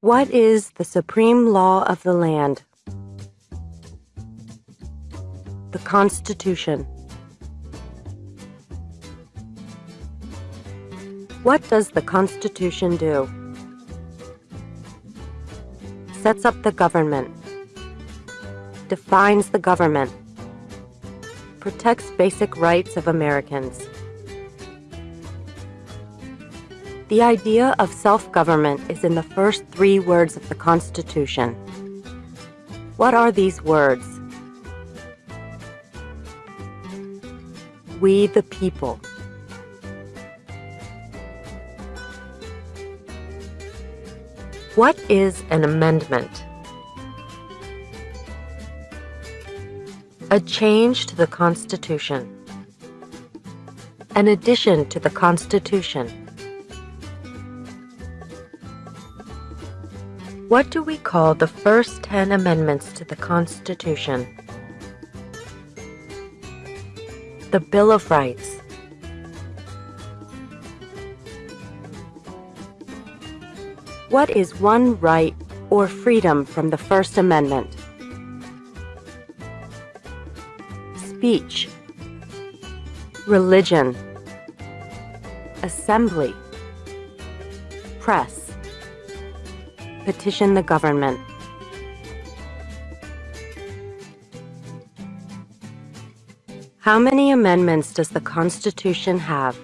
What is the supreme law of the land? The Constitution. What does the Constitution do? Sets up the government. Defines the government. Protects basic rights of Americans. The idea of self-government is in the first three words of the Constitution. What are these words? We the people. What is an amendment? A change to the Constitution. An addition to the Constitution. What do we call the first 10 amendments to the Constitution? The Bill of Rights. What is one right or freedom from the First Amendment? Speech, religion, assembly, press, petition the government. How many amendments does the Constitution have?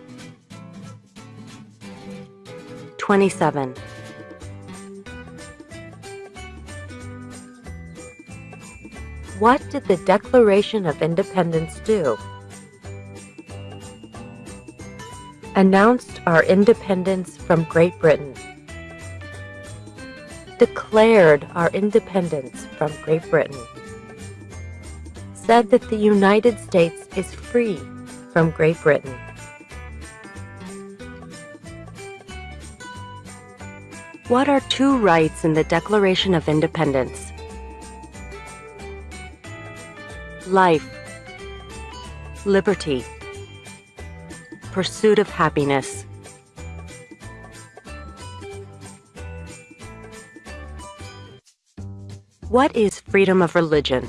27. What did the Declaration of Independence do? Announced our independence from Great Britain. Declared our independence from Great Britain. Said that the United States is free from Great Britain. What are two rights in the Declaration of Independence? Life, liberty, pursuit of happiness. What is freedom of religion?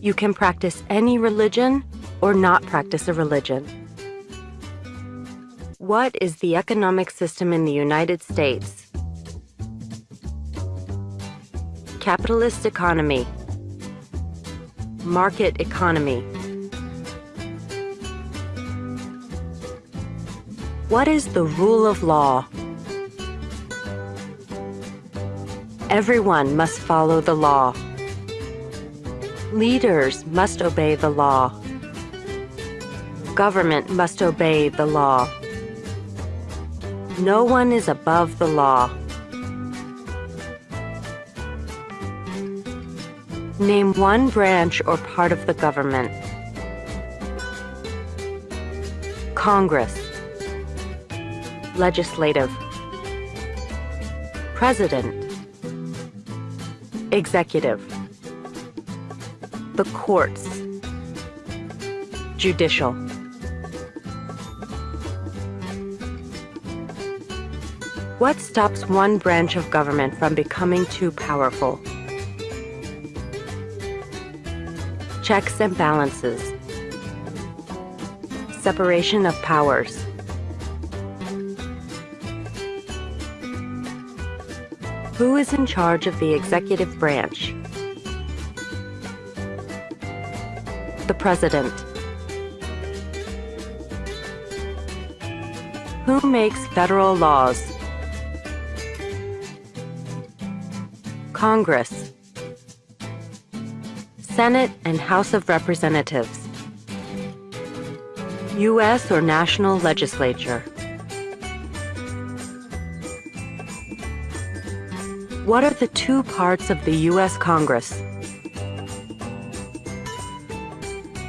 You can practice any religion or not practice a religion. What is the economic system in the United States? Capitalist economy, market economy. What is the rule of law? Everyone must follow the law. Leaders must obey the law. Government must obey the law. No one is above the law. Name one branch or part of the government. Congress. Legislative. President. Executive. The courts. Judicial. What stops one branch of government from becoming too powerful? Checks and balances, separation of powers. Who is in charge of the executive branch? The President. Who makes federal laws? Congress. Senate and House of Representatives, U.S. or national legislature. What are the two parts of the U.S. Congress?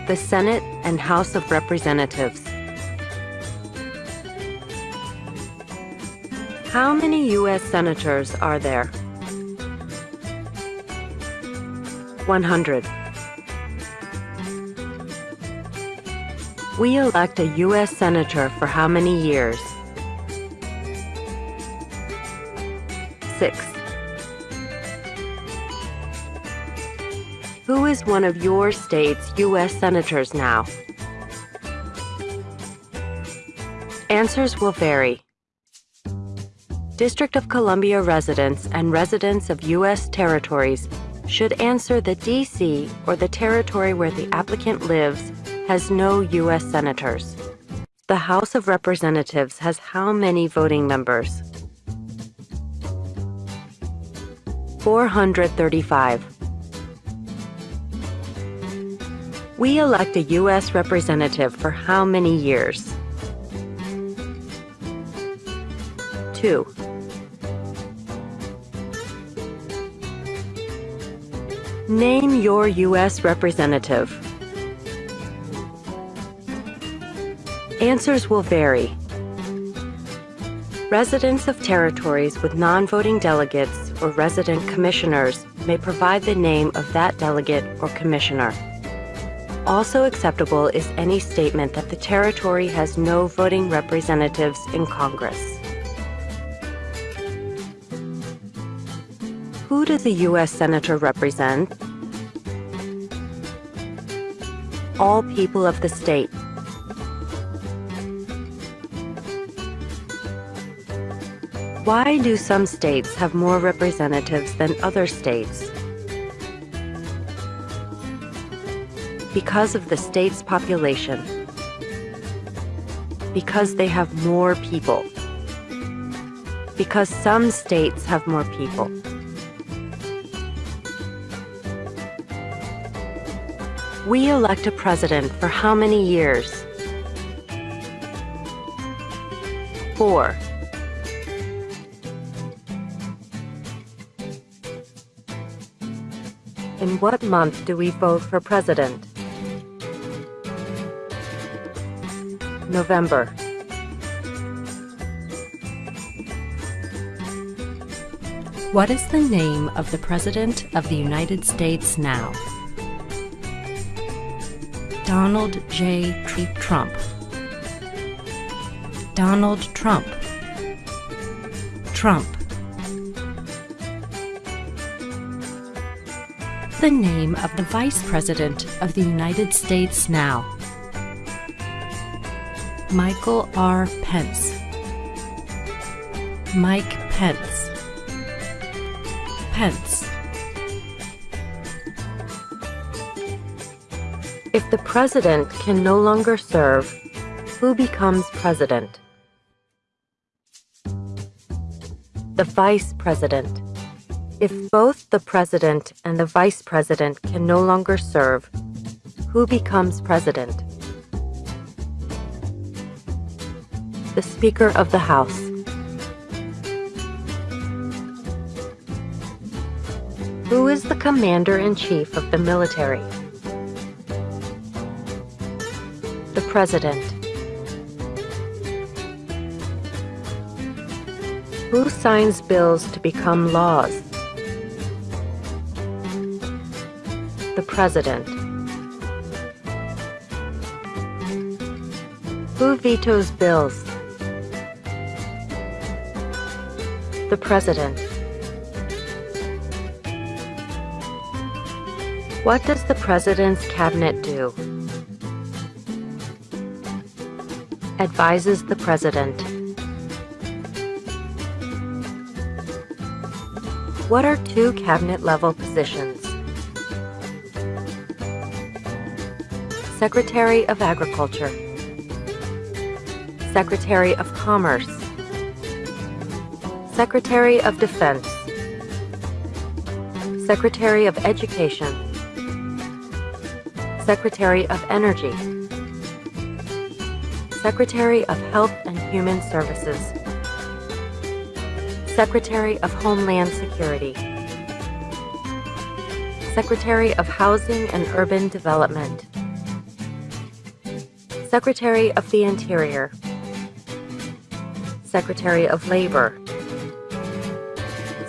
The Senate and House of Representatives. How many U.S. senators are there? 100. We elect a U.S. senator for how many years? 6. Who is one of your state's U.S. senators now? Answers will vary. District of Columbia residents and residents of U.S. territories should answer the D.C. or the territory where the applicant lives has no U.S. senators. The House of Representatives has how many voting members? 435. We elect a U.S. representative for how many years? 2. Name your U.S. representative. Answers will vary. Residents of territories with non-voting delegates or resident commissioners may provide the name of that delegate or commissioner. Also acceptable is any statement that the territory has no voting representatives in Congress. Does a U.S. Senator represent? All people of the state. Why do some states have more representatives than other states? Because of the state's population. Because they have more people. Because some states have more people. We elect a president for how many years? Four. In what month do we vote for president? November. What is the name of the President of the United States now? Donald J. Trump. Donald Trump. Trump. The name of the Vice President of the United States now. Michael R. Pence. Mike Pence. Pence. If the president can no longer serve, who becomes president? The vice president. If both the president and the vice president can no longer serve, who becomes president? The Speaker of the House. Who is the commander-in-chief of the military? President. Who signs bills to become laws? The President. Who vetoes bills? The President. What does the President's Cabinet do? Advises the President. What are two cabinet-level positions? Secretary of Agriculture. Secretary of Commerce. Secretary of Defense. Secretary of Education. Secretary of Energy Secretary of Health and Human Services, Secretary of Homeland Security, Secretary of Housing and Urban Development, Secretary of the Interior, Secretary of Labor,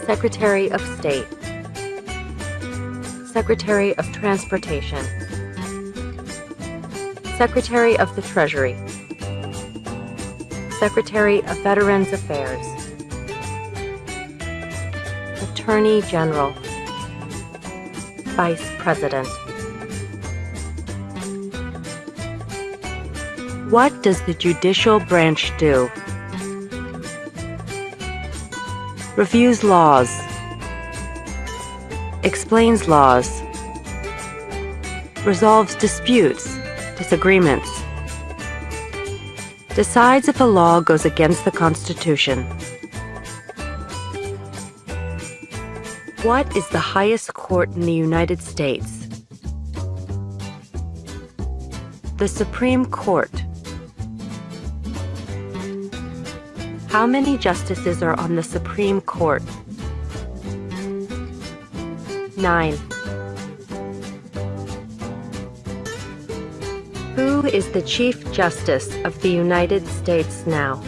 Secretary of State, Secretary of Transportation, Secretary of the Treasury, Secretary of Veterans Affairs, Attorney General, Vice President. What does the judicial branch do? Reviews laws. Explains laws. Resolves disputes, disagreements. Decides if a law goes against the Constitution. What is the highest court in the United States? The Supreme Court. How many justices are on the Supreme Court? Nine. Who is the Chief Justice of the United States now?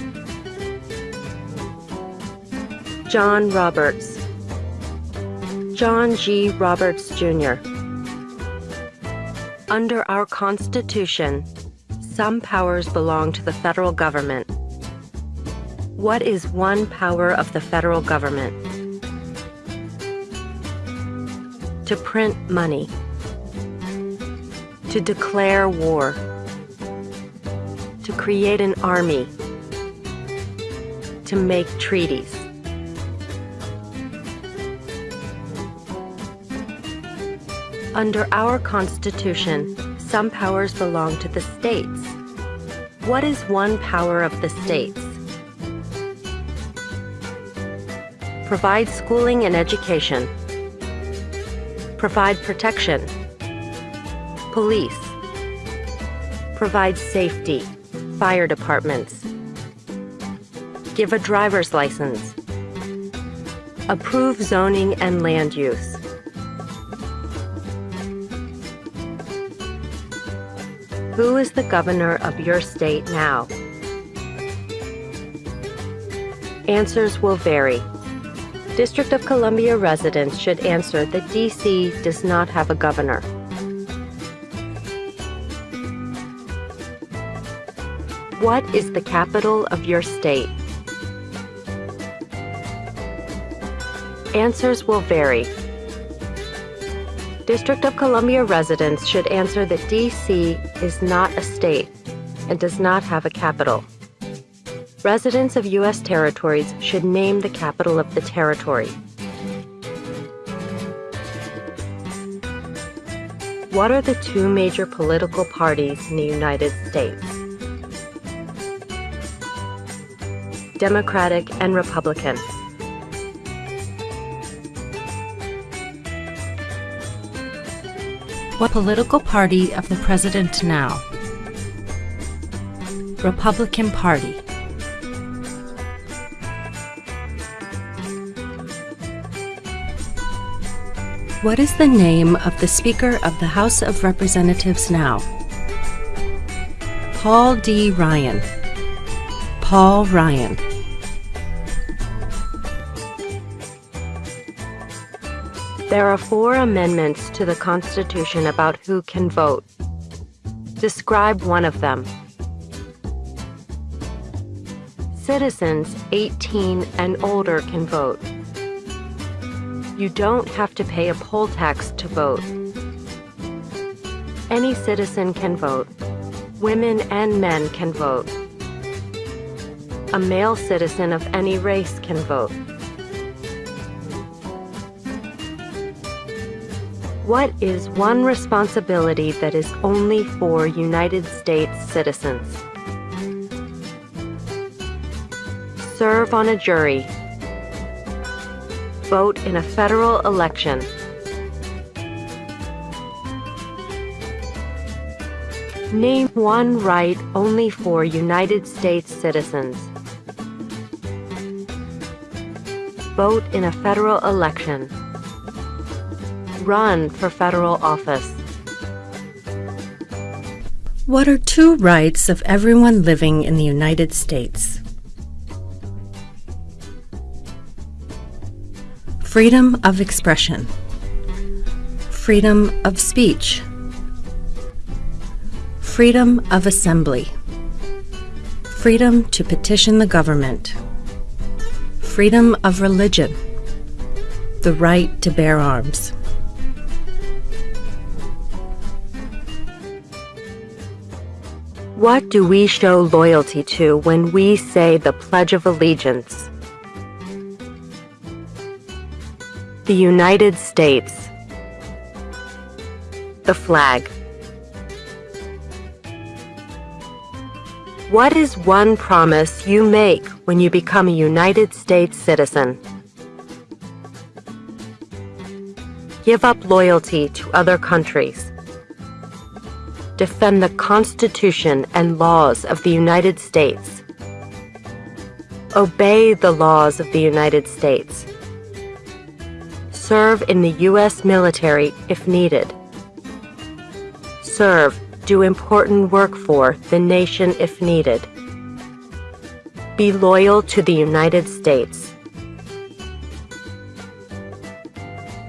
John Roberts. John G. Roberts, Jr. Under our Constitution, some powers belong to the federal government. What is one power of the federal government? To print money. To declare war. To create an army. To make treaties. Under our Constitution, some powers belong to the states. What is one power of the states? Provide schooling and education. Provide protection. Police. Provide safety. Fire departments. Give a driver's license. Approve zoning and land use. Who is the governor of your state now? Answers will vary. District of Columbia residents should answer that DC does not have a governor. What is the capital of your state? Answers will vary. District of Columbia residents should answer that DC is not a state and does not have a capital. Residents of U.S. territories should name the capital of the territory. What are the two major political parties in the United States? Democratic and Republican. What political party of the president now? Republican Party. What is the name of the Speaker of the House of Representatives now? Paul D. Ryan. Paul Ryan. There are four amendments to the Constitution about who can vote. Describe one of them. Citizens 18 and older can vote. You don't have to pay a poll tax to vote. Any citizen can vote. Women and men can vote. A male citizen of any race can vote. What is one responsibility that is only for United States citizens? Serve on a jury. Vote in a federal election. Name one right only for United States citizens. Vote in a federal election run for federal office. What are two rights of everyone living in the United States? freedom of expression, freedom of speech, freedom of assembly, freedom to petition the government, freedom of religion, the right to bear arms. What do we show loyalty to when we say the Pledge of Allegiance? The United States. The flag. What is one promise you make when you become a United States citizen? Give up loyalty to other countries. Defend the Constitution and laws of the United States. Obey the laws of the United States. Serve in the U.S. military if needed. Serve do important work for the nation if needed. Be loyal to the United States.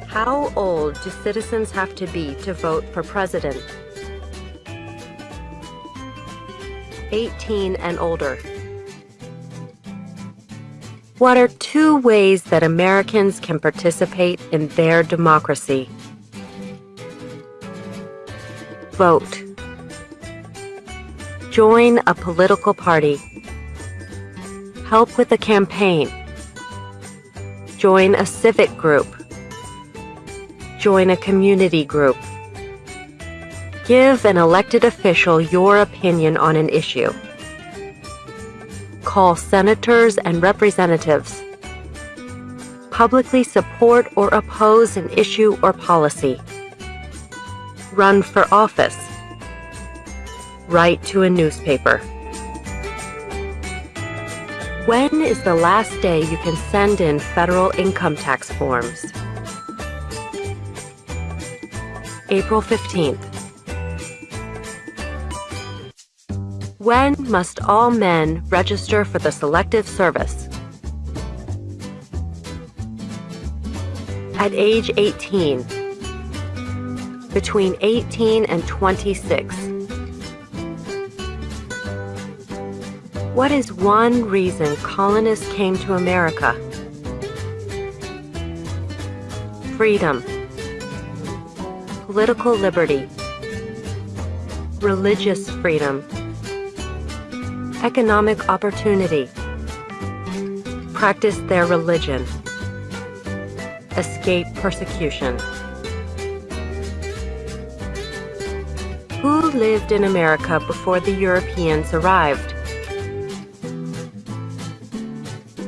How old do citizens have to be to vote for president? 18 and older. What are two ways that Americans can participate in their democracy? Vote. Join a political party. Help with a campaign. Join a civic group. Join a community group. Give an elected official your opinion on an issue. Call senators and representatives. Publicly support or oppose an issue or policy. Run for office write to a newspaper. When is the last day you can send in federal income tax forms? April 15th. When must all men register for the Selective Service? At age 18. Between 18 and 26. What is one reason colonists came to America? Freedom, political liberty, religious freedom, economic opportunity, practice their religion, escape persecution. Who lived in America before the Europeans arrived?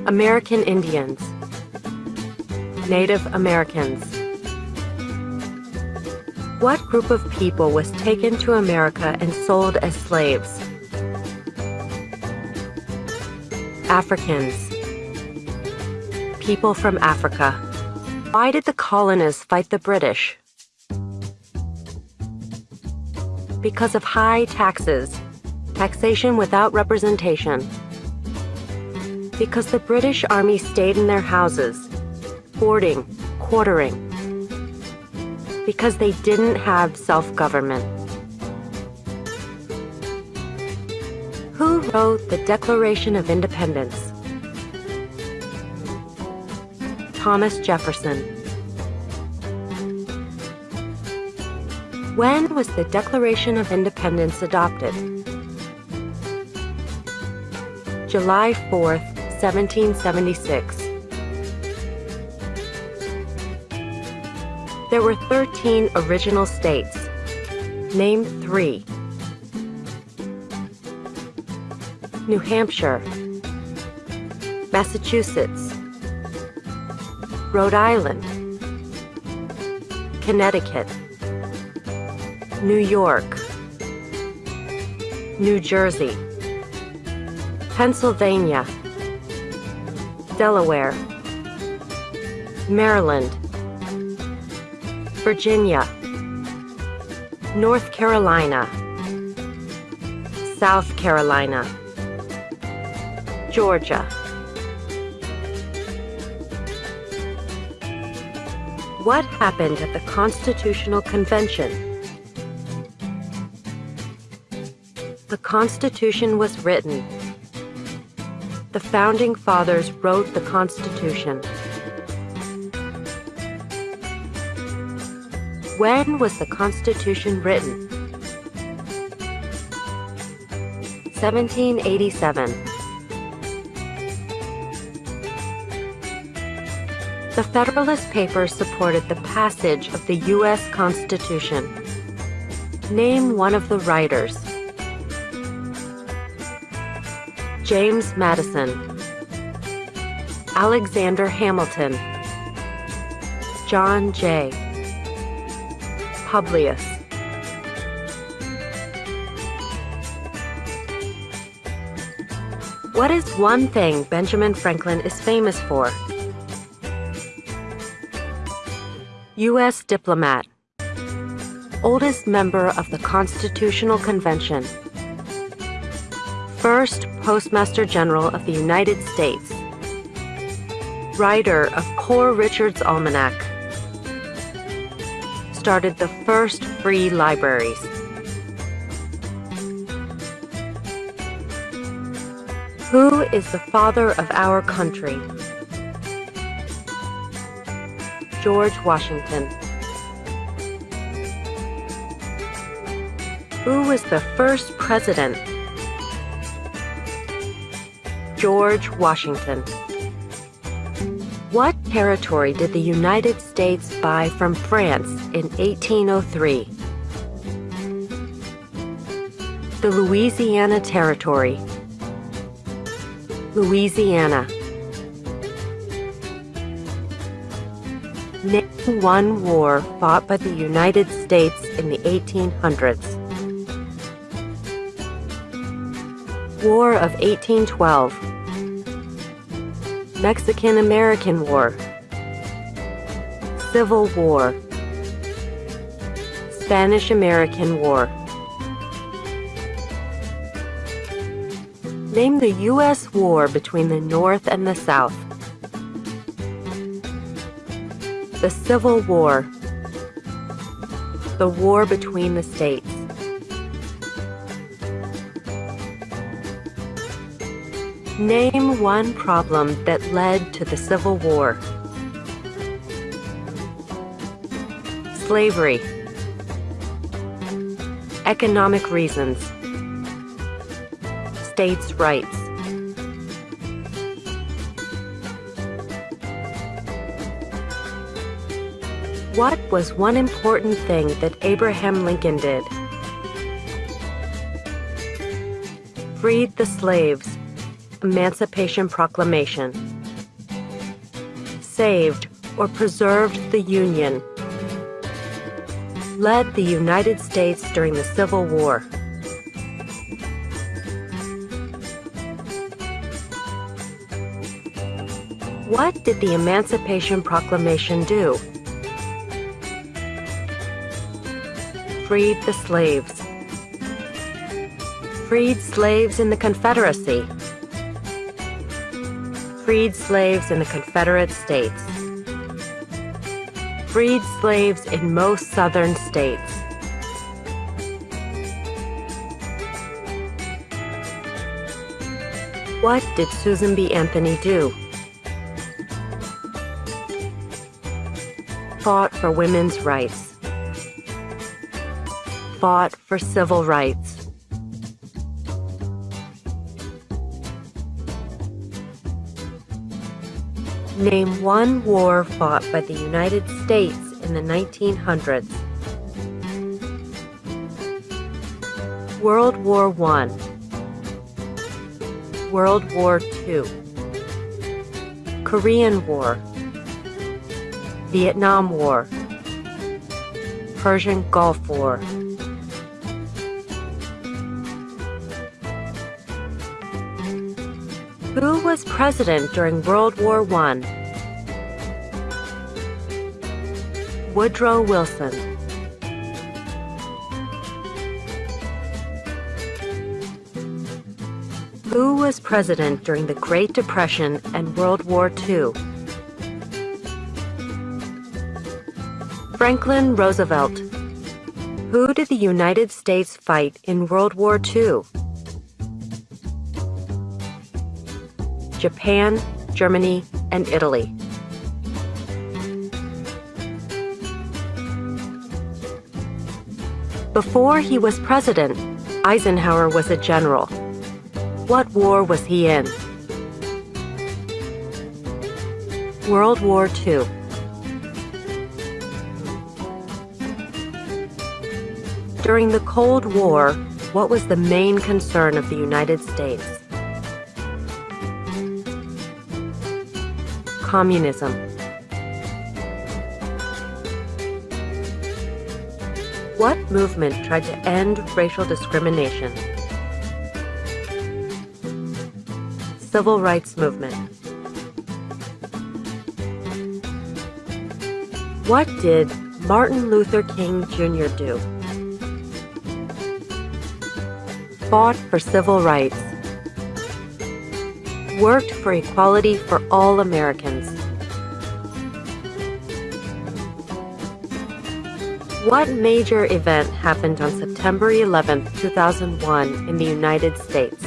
American Indians, Native Americans. What group of people was taken to America and sold as slaves? Africans. People from Africa. Why did the colonists fight the British? Because of high taxes, taxation without representation, because the British Army stayed in their houses, boarding, quartering, because they didn't have self-government. The Declaration of Independence? Thomas Jefferson. When was the Declaration of Independence adopted? July 4th, 1776. There were 13 original states. Name three. New Hampshire, Massachusetts, Rhode Island, Connecticut, New York, New Jersey, Pennsylvania, Delaware, Maryland, Virginia, North Carolina, South Carolina, Georgia. What happened at the Constitutional Convention? The Constitution was written. The Founding Fathers wrote the Constitution. When was the Constitution written? 1787. The Federalist Papers supported the passage of the U.S. Constitution. Name one of the writers. James Madison, Alexander Hamilton, John Jay, Publius. What is one thing Benjamin Franklin is famous for? U.S. diplomat, oldest member of the Constitutional Convention, first Postmaster General of the United States, writer of Poor Richard's Almanac, started the first free libraries. Who is the father of our country? George Washington. Who was the first president? George Washington. What territory did the United States buy from France in 1803? The Louisiana Territory. Louisiana. One war fought by the United States in the 1800s. War of 1812. Mexican-American War. Civil War. Spanish-American War. Name the U.S. war between the North and the South. The Civil War. The war between the states. Name one problem that led to the Civil War. Slavery. Economic reasons. States' rights. What was one important thing that Abraham Lincoln did? Freed the slaves. Emancipation Proclamation. Saved or preserved the Union. Led the United States during the Civil War. What did the Emancipation Proclamation do? Freed the slaves. Freed slaves in the Confederacy. Freed slaves in the Confederate States. Freed slaves in most southern states. What did Susan B. Anthony do? Fought for women's rights. Fought for civil rights. Name one war fought by the United States in the 1900s. World War I. World War II. Korean War. Vietnam War. Persian Gulf War. President during World War I? Woodrow Wilson. Who was president during the Great Depression and World War II? Franklin Roosevelt. Who did the United States fight in World War II? Japan, Germany, and Italy. Before he was president, Eisenhower was a general. What war was he in? World War II. During the Cold War, what was the main concern of the United States? Communism. What movement tried to end racial discrimination? Civil Rights Movement. What did Martin Luther King Jr. do? Fought for civil rights. Worked for equality for all Americans. What major event happened on September 11, 2001 in the United States?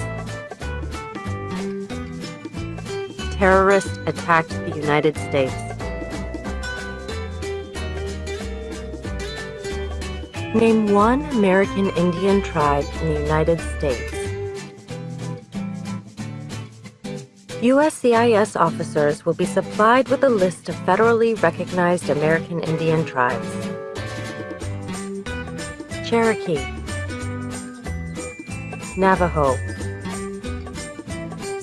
Terrorists attacked the United States. Name one American Indian tribe in the United States. USCIS officers will be supplied with a list of federally recognized American Indian tribes. Cherokee. Navajo.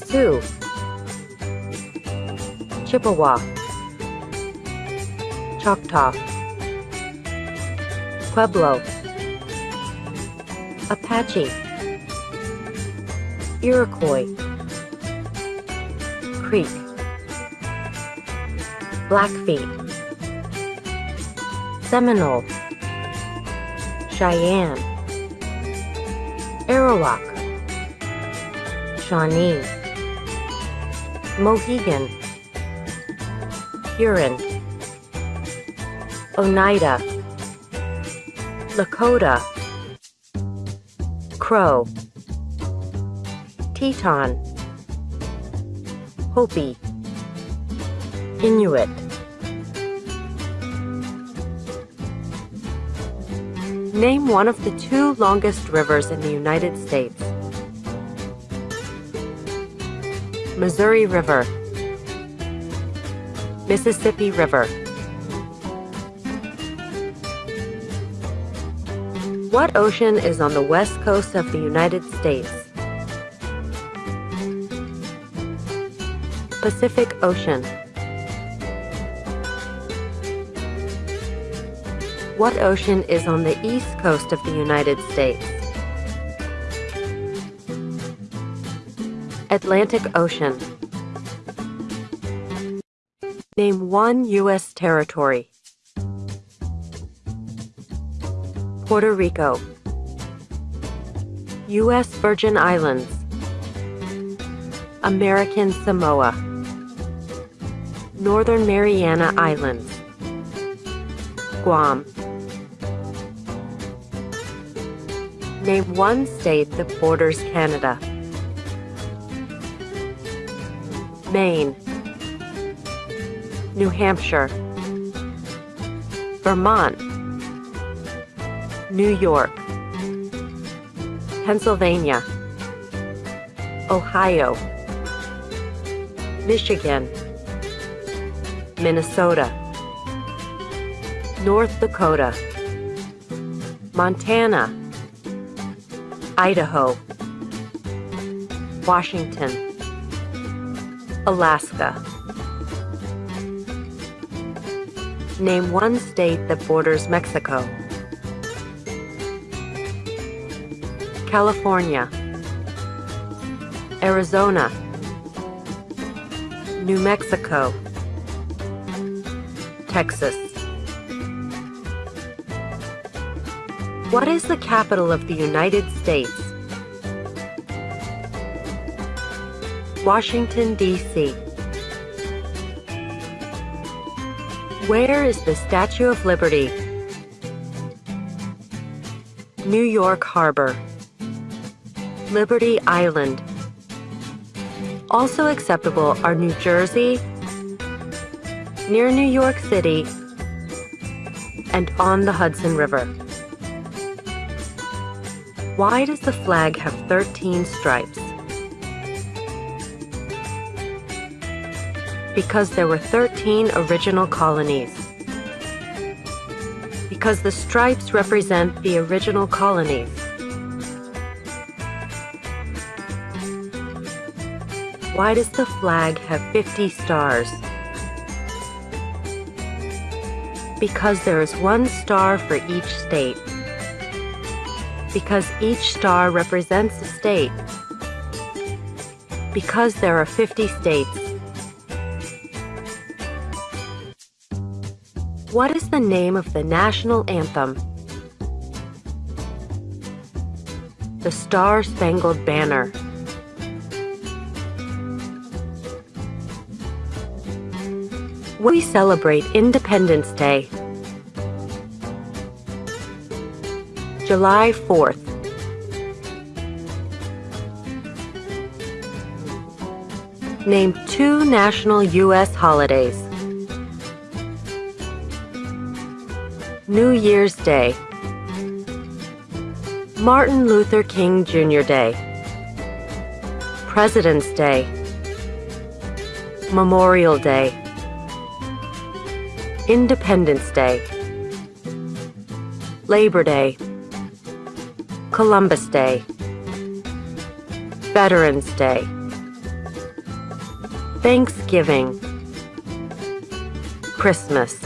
Sioux. Chippewa. Choctaw. Pueblo. Apache. Iroquois Creek Blackfeet Seminole. Cheyenne. Arawak. Shawnee. Mohegan. Huron. Oneida. Lakota. Crow. Teton Hopi Inuit Name one of the two longest rivers in the United States. Missouri River Mississippi River What ocean is on the west coast of the United States? Pacific Ocean. What ocean is on the east coast of the United States? Atlantic Ocean. Name one U.S. territory. Puerto Rico. U.S. Virgin Islands. American Samoa. Northern Mariana Islands. Guam. Name one state that borders Canada. Maine. New Hampshire. Vermont. New York. Pennsylvania. Ohio. Michigan. Minnesota. North Dakota. Montana. Idaho. Washington. Alaska. Name one state that borders Mexico. California. Arizona. New Mexico. Texas. What is the capital of the United States? Washington, D.C. Where is the Statue of Liberty? New York Harbor, Liberty Island. Also acceptable are New Jersey, near New York City, and on the Hudson River. Why does the flag have 13 stripes? Because there were 13 original colonies. Because the stripes represent the original colonies. Why does the flag have 50 stars? Because there is one star for each state. Because each star represents a state. Because there are 50 states. What is the name of the national anthem? The Star Spangled Banner. We celebrate Independence Day. July 4th. Name two national U.S. holidays. New Year's Day. Martin Luther King Jr. Day. President's Day. Memorial Day. Independence Day. Labor Day. Columbus Day. Veterans Day. Thanksgiving. Christmas.